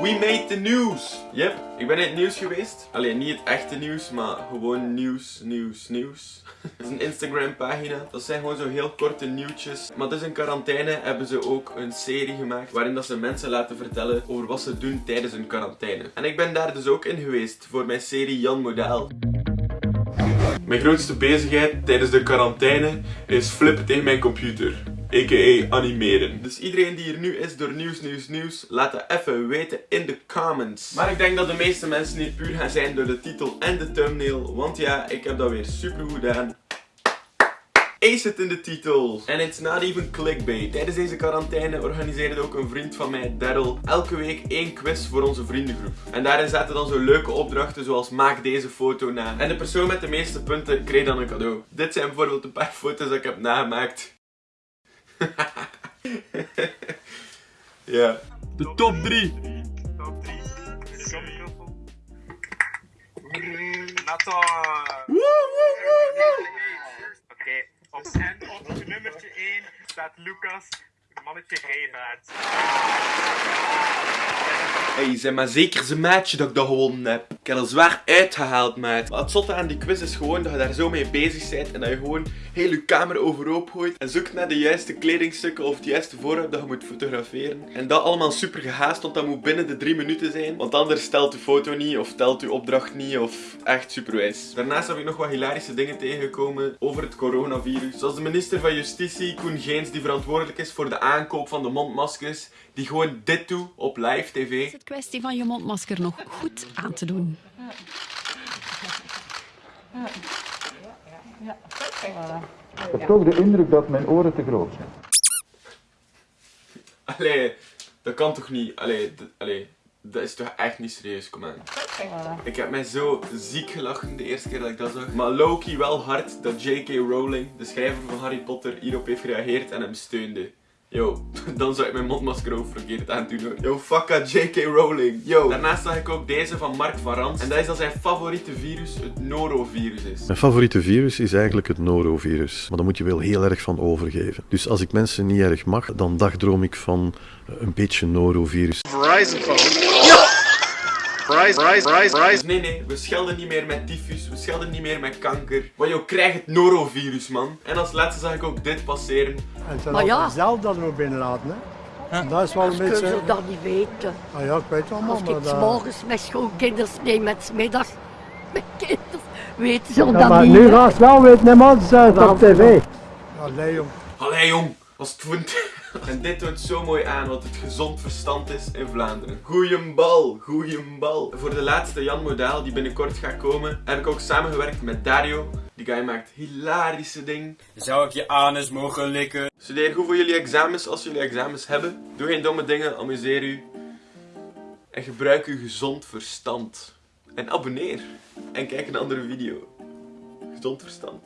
We made the news! Yep, ik ben in het nieuws geweest. Alleen niet het echte nieuws, maar gewoon nieuws, nieuws, nieuws. Het is een Instagram pagina. Dat zijn gewoon zo heel korte nieuwtjes. Maar dus in quarantaine hebben ze ook een serie gemaakt waarin dat ze mensen laten vertellen over wat ze doen tijdens hun quarantaine. En ik ben daar dus ook in geweest voor mijn serie Jan Model. Mijn grootste bezigheid tijdens de quarantaine is flippen tegen mijn computer. A.k.a. animeren. Dus iedereen die hier nu is door nieuws, nieuws, nieuws, laat dat even weten in de comments. Maar ik denk dat de meeste mensen hier puur gaan zijn door de titel en de thumbnail. Want ja, ik heb dat weer super goed gedaan. Ace het in de titel. En it's not even clickbait. Tijdens deze quarantaine organiseerde ook een vriend van mij, Daryl, elke week één quiz voor onze vriendengroep. En daarin zaten dan zo leuke opdrachten zoals maak deze foto na. En de persoon met de meeste punten kreeg dan een cadeau. Dit zijn bijvoorbeeld een paar foto's dat ik heb nagemaakt. ja. De top 3. Top 3. Nathan. Oké, op, en op nummertje 1 staat Lucas, mannetje Rijvaart. Hey, zeg maar zeker zijn maatje dat ik dat gewonnen heb. Ik heb er zwaar uitgehaald, maat. Maar het zotte aan die quiz is gewoon dat je daar zo mee bezig bent en dat je gewoon heel je camera overhoop gooit en zoekt naar de juiste kledingstukken of het juiste voorwerp dat je moet fotograferen. En dat allemaal super gehaast, want dat moet binnen de 3 minuten zijn. Want anders telt de foto niet of telt je opdracht niet of echt superwijs. Daarnaast heb ik nog wat hilarische dingen tegengekomen over het coronavirus. Zoals de minister van Justitie, Koen Geens, die verantwoordelijk is voor de aankoop van de mondmaskers, die gewoon dit doet op live tv. is het kwestie van je mondmasker nog goed aan te doen. Ik heb toch de indruk dat mijn oren te groot zijn. Allee, dat kan toch niet? Allee, allee, dat is toch echt niet serieus, kom aan. Ik heb mij zo ziek gelachen de eerste keer dat ik dat zag. Maar Loki wel hard dat J.K. Rowling, de schrijver van Harry Potter, hierop heeft gereageerd en hem steunde. Yo, dan zou ik mijn mondmasker ook verkeerd aan doen hoor. Yo, fucka J.K. Rowling. Yo. Daarnaast zag ik ook deze van Mark van Rans. En dat is dat zijn favoriete virus het norovirus is. Mijn favoriete virus is eigenlijk het norovirus. Maar daar moet je wel heel erg van overgeven. Dus als ik mensen niet erg mag, dan dagdroom ik van eh, een beetje norovirus. Verizon phone. Verizon, Verizon, Verizon. Dus nee, nee, we schelden niet meer met tyfus, we schelden niet meer met kanker. Want joh, krijg het norovirus, man. En als laatste zag ik ook dit passeren. En het ja. zelf dat we binnenlaten. Hè? Dat is wel een Kunnen beetje... ze dat niet weten? Ah ja, ik weet het allemaal, Als maar ik dat... morgens met schoolkinders neem met 's middags met kinderen, weten ze Ja, dat maar niet. nu gaat het wel weten, hè, man. Ze het op tv. Allee, jong. Allee jong, was het. En dit toont zo mooi aan wat het gezond verstand is in Vlaanderen. Goeie bal, goeie bal. Voor de laatste Jan Modaal die binnenkort gaat komen, heb ik ook samengewerkt met Dario. Die guy maakt hilarische dingen. Zou ik je anus mogen likken? Studeer goed voor jullie examens als jullie examens hebben. Doe geen domme dingen, amuseer u. En gebruik uw gezond verstand. En abonneer. En kijk een andere video. Gezond verstand.